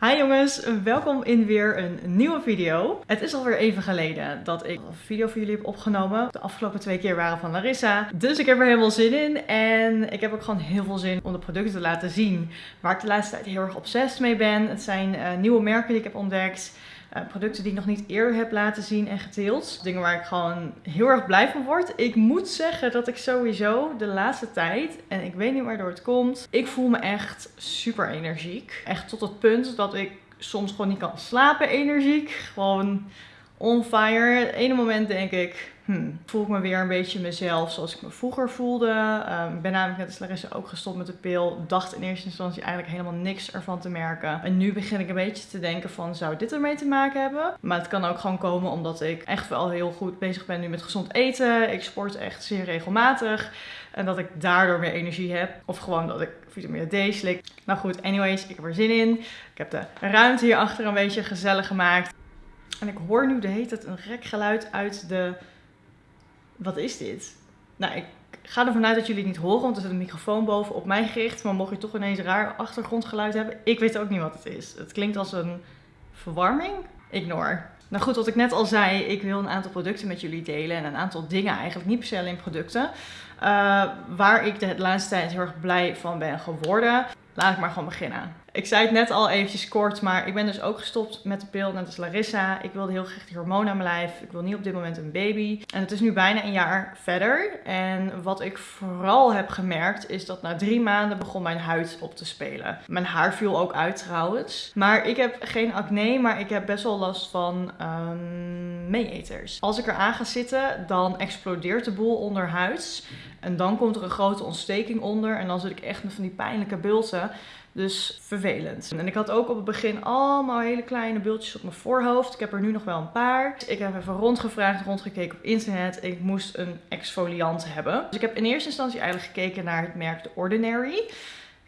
Hi jongens, welkom in weer een nieuwe video. Het is alweer even geleden dat ik een video voor jullie heb opgenomen. De afgelopen twee keer waren van Larissa. Dus ik heb er helemaal zin in. En ik heb ook gewoon heel veel zin om de producten te laten zien. Waar ik de laatste tijd heel erg obsessief mee ben. Het zijn uh, nieuwe merken die ik heb ontdekt. Uh, producten die ik nog niet eerder heb laten zien en gedeeld. Dingen waar ik gewoon heel erg blij van word. Ik moet zeggen dat ik sowieso de laatste tijd, en ik weet niet waardoor het komt, ik voel me echt super energiek. Echt tot het punt dat ik soms gewoon niet kan slapen energiek. Gewoon on fire. Het ene moment denk ik, hmm, voel ik me weer een beetje mezelf zoals ik me vroeger voelde. Um, ik ben namelijk net als Larissa ook gestopt met de pil. Dacht in eerste instantie eigenlijk helemaal niks ervan te merken. En nu begin ik een beetje te denken van, zou dit ermee te maken hebben? Maar het kan ook gewoon komen omdat ik echt wel heel goed bezig ben nu met gezond eten. Ik sport echt zeer regelmatig. En dat ik daardoor meer energie heb. Of gewoon dat ik vitamine D slik. Nou goed, anyways, ik heb er zin in. Ik heb de ruimte hierachter een beetje gezellig gemaakt. En ik hoor nu de hele tijd een gek geluid uit de... Wat is dit? Nou, ik ga ervan uit dat jullie het niet horen, want er zit een microfoon boven op mij gericht. Maar mocht je toch ineens raar achtergrondgeluid hebben, ik weet ook niet wat het is. Het klinkt als een verwarming. Ignore. Nou goed, wat ik net al zei, ik wil een aantal producten met jullie delen. En een aantal dingen eigenlijk, niet per se alleen producten. Uh, waar ik de laatste tijd heel erg blij van ben geworden. Laat ik maar gewoon beginnen. Ik zei het net al eventjes kort, maar ik ben dus ook gestopt met de pil, net als Larissa. Ik wilde heel graag die hormonen aan mijn lijf. Ik wil niet op dit moment een baby. En het is nu bijna een jaar verder. En wat ik vooral heb gemerkt, is dat na drie maanden begon mijn huid op te spelen. Mijn haar viel ook uit trouwens. Maar ik heb geen acne, maar ik heb best wel last van um, meeeters. Als ik eraan ga zitten, dan explodeert de boel onderhuids. En dan komt er een grote ontsteking onder. En dan zit ik echt met van die pijnlijke bulten. Dus vervelend. En ik had ook op het begin allemaal hele kleine bultjes op mijn voorhoofd. Ik heb er nu nog wel een paar. Ik heb even rondgevraagd, rondgekeken op internet. Ik moest een exfoliant hebben. Dus ik heb in eerste instantie eigenlijk gekeken naar het merk The Ordinary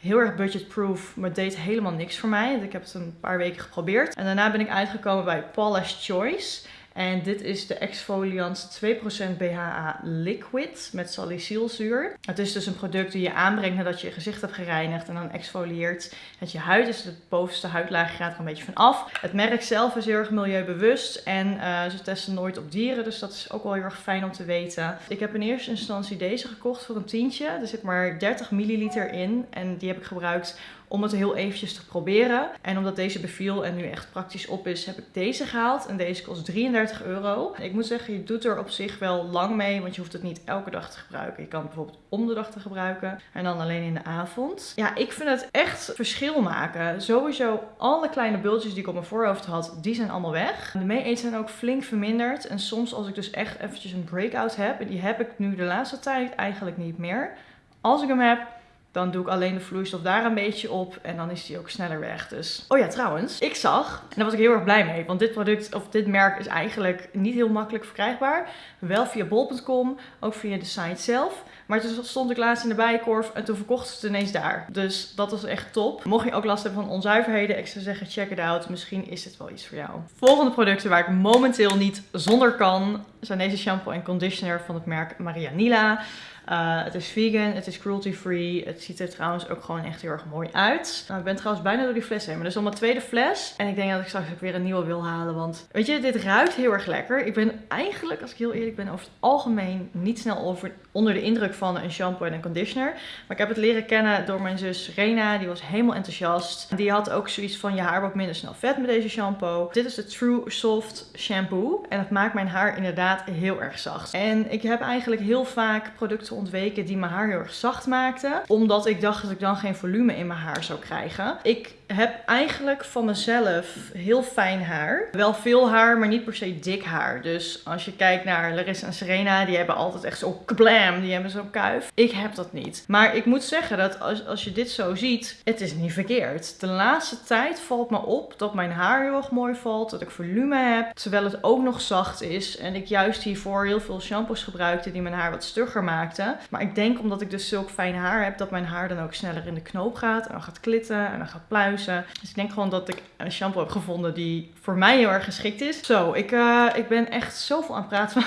heel erg budgetproof, maar deed helemaal niks voor mij. Ik heb het een paar weken geprobeerd. En daarna ben ik uitgekomen bij Paula's Choice. En dit is de exfoliant 2% BHA Liquid met salicylzuur. Het is dus een product die je aanbrengt nadat je je gezicht hebt gereinigd en dan exfolieert het je huid. Dus het bovenste huidlaag gaat er een beetje van af. Het merk zelf is heel erg milieubewust en uh, ze testen nooit op dieren. Dus dat is ook wel heel erg fijn om te weten. Ik heb in eerste instantie deze gekocht voor een tientje. Er zit maar 30 milliliter in en die heb ik gebruikt om het heel eventjes te proberen. En omdat deze beviel en nu echt praktisch op is, heb ik deze gehaald. En deze kost 33 euro. Ik moet zeggen, je doet er op zich wel lang mee, want je hoeft het niet elke dag te gebruiken. Je kan het bijvoorbeeld om de dag te gebruiken en dan alleen in de avond. Ja, ik vind het echt verschil maken. Sowieso alle kleine bultjes die ik op mijn voorhoofd had, die zijn allemaal weg. De mee zijn ook flink verminderd. En soms als ik dus echt eventjes een breakout heb, en die heb ik nu de laatste tijd eigenlijk niet meer. Als ik hem heb, dan doe ik alleen de vloeistof daar een beetje op en dan is die ook sneller weg. Dus, oh ja, trouwens, ik zag, en daar was ik heel erg blij mee, want dit product of dit merk is eigenlijk niet heel makkelijk verkrijgbaar. Wel via bol.com, ook via de site zelf. Maar toen stond ik laatst in de bijenkorf en toen verkochten ze het ineens daar. Dus dat was echt top. Mocht je ook last hebben van onzuiverheden, ik zou zeggen check it out. Misschien is dit wel iets voor jou. Volgende producten waar ik momenteel niet zonder kan, zijn deze shampoo en conditioner van het merk Marianila. Uh, het is vegan, het is cruelty free. Het ziet er trouwens ook gewoon echt heel erg mooi uit. Nou, ik ben trouwens bijna door die fles heen. Maar dit is al mijn tweede fles. En ik denk dat ik straks ook weer een nieuwe wil halen. Want weet je, dit ruikt heel erg lekker. Ik ben eigenlijk, als ik heel eerlijk ben, over het algemeen niet snel over, onder de indruk van een shampoo en een conditioner. Maar ik heb het leren kennen door mijn zus Rena. Die was helemaal enthousiast. Die had ook zoiets van je haar wordt minder snel vet met deze shampoo. Dit is de True Soft Shampoo. En het maakt mijn haar inderdaad heel erg zacht. En ik heb eigenlijk heel vaak producten ontweken die mijn haar heel erg zacht maakten. Omdat ik dacht dat ik dan geen volume in mijn haar zou krijgen. Ik heb eigenlijk van mezelf heel fijn haar. Wel veel haar, maar niet per se dik haar. Dus als je kijkt naar Larissa en Serena, die hebben altijd echt zo kablam. Die hebben zo'n kuif. Ik heb dat niet. Maar ik moet zeggen dat als, als je dit zo ziet, het is niet verkeerd. De laatste tijd valt me op dat mijn haar heel erg mooi valt. Dat ik volume heb. Terwijl het ook nog zacht is. En ik juist hiervoor heel veel shampoos gebruikte die mijn haar wat stugger maakten. Maar ik denk omdat ik dus zulk fijn haar heb, dat mijn haar dan ook sneller in de knoop gaat. En dan gaat klitten en dan gaat pluizen. Dus ik denk gewoon dat ik een shampoo heb gevonden die voor mij heel erg geschikt is. Zo, ik, uh, ik ben echt zoveel aan het praten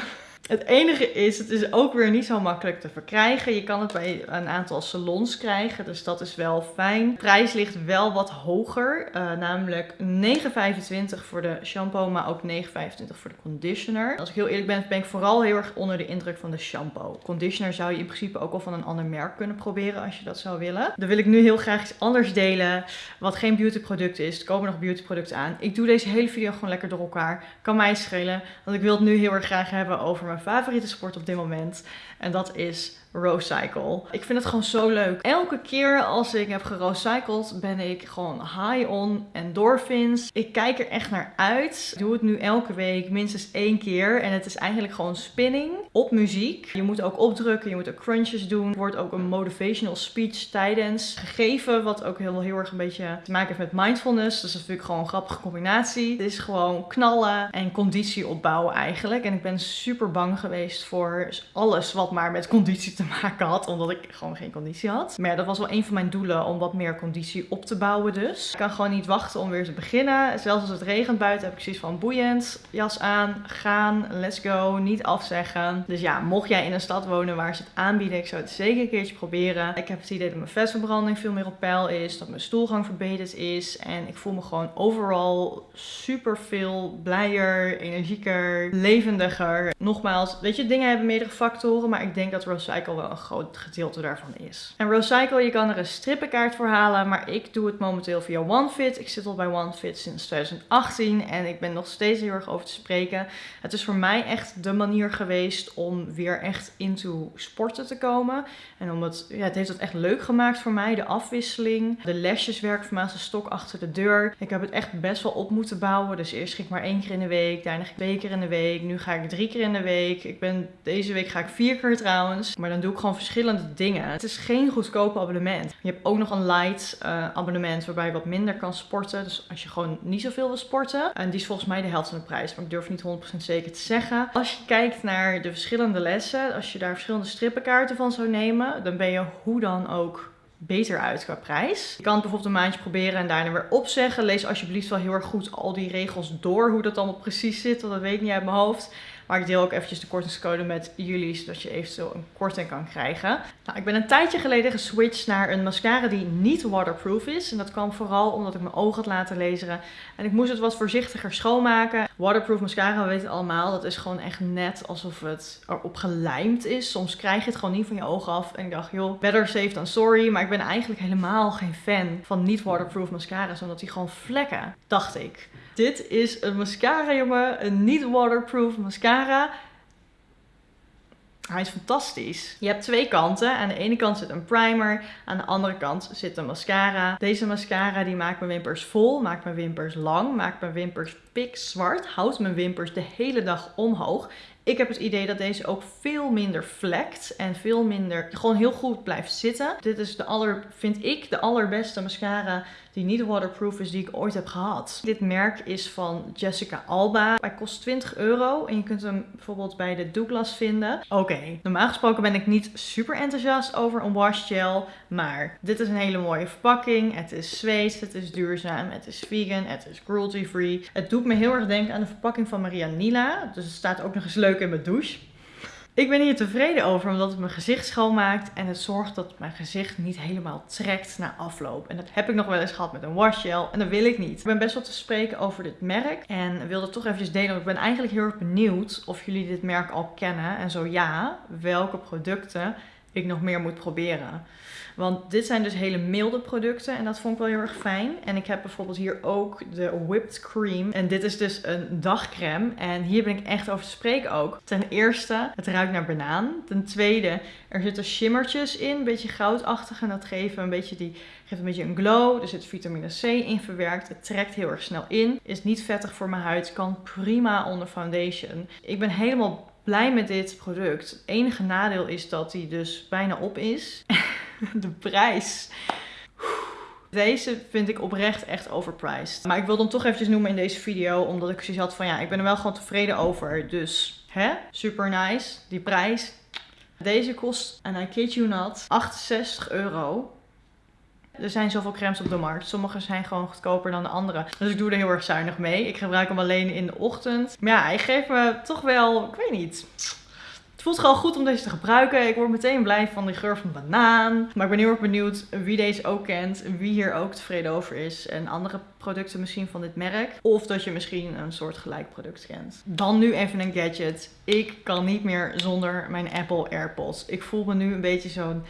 Het enige is, het is ook weer niet zo makkelijk te verkrijgen. Je kan het bij een aantal salons krijgen, dus dat is wel fijn. De prijs ligt wel wat hoger, uh, namelijk 9,25 voor de shampoo, maar ook 9,25 voor de conditioner. Als ik heel eerlijk ben, ben ik vooral heel erg onder de indruk van de shampoo. Conditioner zou je in principe ook al van een ander merk kunnen proberen als je dat zou willen. Dan wil ik nu heel graag iets anders delen, wat geen beautyproduct is. Er komen nog beautyproducten aan. Ik doe deze hele video gewoon lekker door elkaar. Kan mij schelen, want ik wil het nu heel erg graag hebben over mijn favoriete sport op dit moment. En dat is Rocycle. Ik vind het gewoon zo leuk. Elke keer als ik heb gerocycled ben ik gewoon high on endorphins. Ik kijk er echt naar uit. Ik doe het nu elke week minstens één keer. En het is eigenlijk gewoon spinning op muziek. Je moet ook opdrukken, je moet ook crunches doen. Er wordt ook een motivational speech tijdens gegeven. Wat ook heel, heel erg een beetje te maken heeft met mindfulness. Dus dat is natuurlijk gewoon een grappige combinatie. Het is gewoon knallen en conditie opbouwen eigenlijk. En ik ben super bang geweest voor alles wat maar met conditie te maken had, omdat ik gewoon geen conditie had. Maar ja, dat was wel een van mijn doelen om wat meer conditie op te bouwen dus. Ik kan gewoon niet wachten om weer te beginnen. Zelfs als het regent buiten heb ik zoiets van boeiend, jas aan, gaan, let's go, niet afzeggen. Dus ja, mocht jij in een stad wonen waar ze het aanbieden, ik zou het zeker een keertje proberen. Ik heb het idee dat mijn vetverbranding veel meer op peil is, dat mijn stoelgang verbeterd is en ik voel me gewoon overal super veel blijer, energieker, levendiger. Nogmaals, weet je, dingen hebben meerdere factoren, maar ik denk dat Wel een groot gedeelte daarvan is. En Recycle, je kan er een strippenkaart voor halen, maar ik doe het momenteel via OneFit. Ik zit al bij OneFit sinds 2018 en ik ben nog steeds heel erg over te spreken. Het is voor mij echt de manier geweest om weer echt into sporten te komen. En om het, ja, het heeft het echt leuk gemaakt voor mij, de afwisseling. De lesjes werken voor mij als een stok achter de deur. Ik heb het echt best wel op moeten bouwen. Dus eerst ging ik maar één keer in de week, daarna twee keer in de week. Nu ga ik drie keer in de week. Ik ben, deze week ga ik vier keer trouwens. Maar dan doe ik gewoon verschillende dingen. Het is geen goedkope abonnement. Je hebt ook nog een light uh, abonnement waarbij je wat minder kan sporten. Dus als je gewoon niet zoveel wil sporten. En die is volgens mij de helft van de prijs. Maar ik durf niet 100% zeker te zeggen. Als je kijkt naar de verschillende lessen. Als je daar verschillende strippenkaarten van zou nemen. Dan ben je hoe dan ook beter uit qua prijs. Je kan het bijvoorbeeld een maandje proberen en daarna weer opzeggen. Lees alsjeblieft wel heel erg goed al die regels door, hoe dat allemaal precies zit, want dat weet ik niet uit mijn hoofd. Maar ik deel ook eventjes de kortingscode met jullie, zodat je eventueel een korting kan krijgen. Nou, ik ben een tijdje geleden geswitcht naar een mascara die niet waterproof is. En dat kwam vooral omdat ik mijn ogen had laten lezen. En ik moest het wat voorzichtiger schoonmaken. Waterproof mascara, we weten het allemaal, dat is gewoon echt net alsof het erop gelijmd is. Soms krijg je het gewoon niet van je ogen af. En ik dacht, joh, better safe than sorry. Maar ik ben eigenlijk helemaal geen fan van niet waterproof mascara's, omdat die gewoon vlekken, dacht ik. Dit is een mascara, jongen. Een niet waterproof mascara. Hij is fantastisch. Je hebt twee kanten. Aan de ene kant zit een primer. Aan de andere kant zit een mascara. Deze mascara die maakt mijn wimpers vol. Maakt mijn wimpers lang. Maakt mijn wimpers pikzwart. Houdt mijn wimpers de hele dag omhoog. Ik heb het idee dat deze ook veel minder vlekt en veel minder gewoon heel goed blijft zitten. Dit is de aller, vind ik, de allerbeste mascara die niet waterproof is die ik ooit heb gehad. Dit merk is van Jessica Alba. Hij kost 20 euro en je kunt hem bijvoorbeeld bij de Douglas vinden. Oké, normaal gesproken ben ik niet super enthousiast over een wash gel, maar dit is een hele mooie verpakking. Het is Zweeds, het is duurzaam, het is vegan, het is cruelty free. Het doet me heel erg denken aan de verpakking van Maria Nila. Dus het staat ook nog eens leuk in mijn douche. Ik ben hier tevreden over omdat het mijn gezicht schoonmaakt en het zorgt dat mijn gezicht niet helemaal trekt na afloop. En dat heb ik nog wel eens gehad met een washgel en dat wil ik niet. Ik ben best wel te spreken over dit merk en wilde toch eventjes delen. Ik ben eigenlijk heel erg benieuwd of jullie dit merk al kennen en zo ja, welke producten ik nog meer moet proberen. Want dit zijn dus hele milde producten en dat vond ik wel heel erg fijn. En ik heb bijvoorbeeld hier ook de whipped cream. En dit is dus een dagcreme. En hier ben ik echt over te spreken ook. Ten eerste, het ruikt naar banaan. Ten tweede, er zitten shimmertjes in, een beetje goudachtig. En dat geeft een beetje, die, geeft een beetje een glow. Er zit vitamine C in verwerkt. Het trekt heel erg snel in. Is niet vettig voor mijn huid. Kan prima onder foundation. Ik ben helemaal blij met dit product. Het enige nadeel is dat hij dus bijna op is. de prijs. Deze vind ik oprecht echt overpriced. Maar ik wil hem toch eventjes noemen in deze video. Omdat ik zoiets had van ja, ik ben er wel gewoon tevreden over. Dus hè, super nice. Die prijs. Deze kost, en I kid you not, 68 euro. Er zijn zoveel crèmes op de markt. Sommige zijn gewoon goedkoper dan de andere. Dus ik doe er heel erg zuinig mee. Ik gebruik hem alleen in de ochtend. Maar ja, hij geeft me toch wel, ik weet niet voelt gewoon goed om deze te gebruiken. Ik word meteen blij van die geur van banaan. Maar ik ben heel erg benieuwd wie deze ook kent. Wie hier ook tevreden over is. En andere producten misschien van dit merk. Of dat je misschien een soort gelijk product kent. Dan nu even een gadget. Ik kan niet meer zonder mijn Apple AirPods. Ik voel me nu een beetje zo'n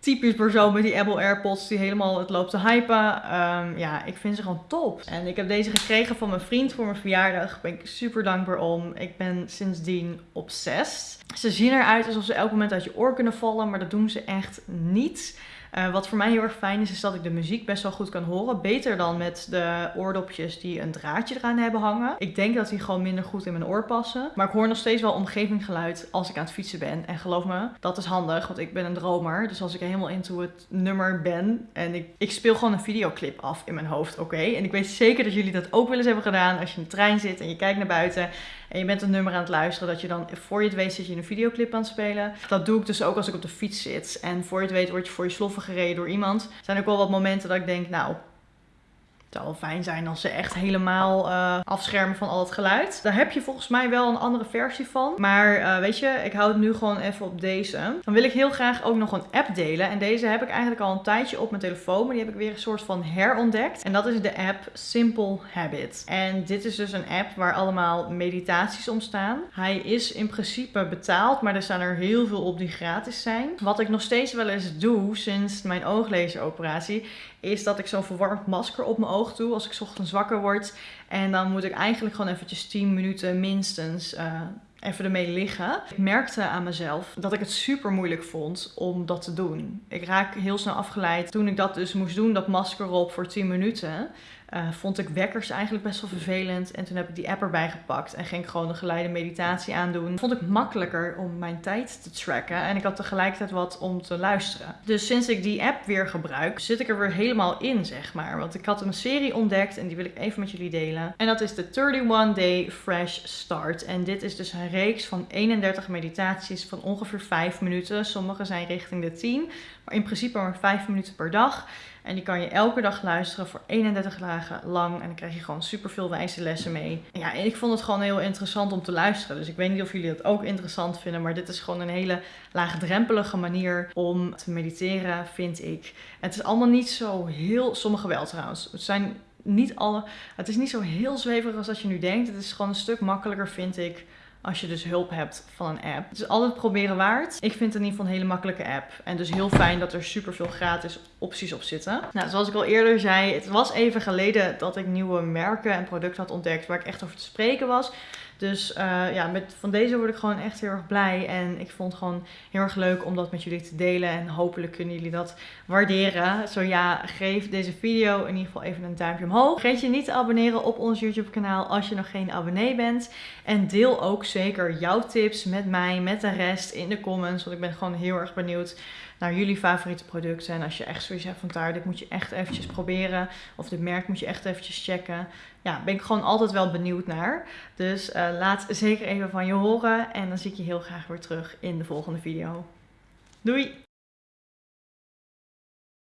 typisch persoon met die Apple AirPods die helemaal het loopt te hypen. Ehm, ja, ik vind ze gewoon top. En ik heb deze gekregen van mijn vriend voor mijn verjaardag. Daar ben ik super dankbaar om. Ik ben sindsdien obsessed. Ze zien eruit alsof ze elk moment uit je oor kunnen vallen, maar dat doen ze echt niet. Uh, wat voor mij heel erg fijn is, is dat ik de muziek best wel goed kan horen. Beter dan met de oordopjes die een draadje eraan hebben hangen. Ik denk dat die gewoon minder goed in mijn oor passen. Maar ik hoor nog steeds wel omgevinggeluid als ik aan het fietsen ben. En geloof me, dat is handig, want ik ben een dromer. Dus als ik helemaal into het nummer ben en ik, ik speel gewoon een videoclip af in mijn hoofd, oké? En ik weet zeker dat jullie dat ook wel eens hebben gedaan als je in de trein zit en je kijkt naar buiten en je bent een nummer aan het luisteren, dat je dan voor je het weet zit je een videoclip aan het spelen. Dat doe ik dus ook als ik op de fiets zit. En voor je het weet word je voor je sloffen gereden door iemand. Er zijn ook wel wat momenten dat ik denk, nou, zou wel fijn zijn als ze echt helemaal uh, afschermen van al het geluid. Daar heb je volgens mij wel een andere versie van. Maar uh, weet je, ik hou het nu gewoon even op deze. Dan wil ik heel graag ook nog een app delen. En deze heb ik eigenlijk al een tijdje op mijn telefoon. Maar die heb ik weer een soort van herontdekt. En dat is de app Simple Habit. En dit is dus een app waar allemaal meditaties om staan. Hij is in principe betaald, maar er staan er heel veel op die gratis zijn. Wat ik nog steeds wel eens doe sinds mijn ooglaseroperatie is dat ik zo'n verwarmd masker op mijn oog als ik ochtends wakker word. En dan moet ik eigenlijk gewoon eventjes 10 minuten minstens uh, even ermee liggen. Ik merkte aan mezelf dat ik het super moeilijk vond om dat te doen. Ik raak heel snel afgeleid toen ik dat dus moest doen, dat masker op voor 10 minuten. Uh, vond ik wekkers eigenlijk best wel vervelend. En toen heb ik die app erbij gepakt en ging ik gewoon een geleide meditatie aandoen. Vond ik makkelijker om mijn tijd te tracken. En ik had tegelijkertijd wat om te luisteren. Dus sinds ik die app weer gebruik, zit ik er weer helemaal in, zeg maar. Want ik had een serie ontdekt en die wil ik even met jullie delen. En dat is de 31 Day Fresh Start. En dit is dus een reeks van 31 meditaties van ongeveer 5 minuten. Sommige zijn richting de 10, maar in principe maar 5 minuten per dag. En die kan je elke dag luisteren voor 31 dagen lang. En dan krijg je gewoon super veel wijze lessen mee. Ja, en ik vond het gewoon heel interessant om te luisteren. Dus ik weet niet of jullie dat ook interessant vinden. Maar dit is gewoon een hele laagdrempelige manier om te mediteren, vind ik. Het is allemaal niet zo heel. Sommige wel trouwens. Het zijn niet alle. Het is niet zo heel zweverig als dat je nu denkt. Het is gewoon een stuk makkelijker, vind ik als je dus hulp hebt van een app. Het is altijd proberen waard. Ik vind het in ieder geval een hele makkelijke app. En dus heel fijn dat er super veel gratis opties op zitten. Nou, zoals ik al eerder zei, het was even geleden dat ik nieuwe merken en producten had ontdekt waar ik echt over te spreken was. Dus uh, ja, met, van deze word ik gewoon echt heel erg blij. En ik vond het gewoon heel erg leuk om dat met jullie te delen. En hopelijk kunnen jullie dat waarderen. Zo ja, geef deze video in ieder geval even een duimpje omhoog. Vergeet je niet te abonneren op ons YouTube kanaal als je nog geen abonnee bent. En deel ook zeker jouw tips met mij, met de rest in de comments. Want ik ben gewoon heel erg benieuwd naar jullie favoriete producten. En als je echt zoiets hebt van daar, dit moet je echt eventjes proberen. Of dit merk moet je echt eventjes checken. Ja, ben ik gewoon altijd wel benieuwd naar. Dus uh, laat zeker even van je horen. En dan zie ik je heel graag weer terug in de volgende video. Doei!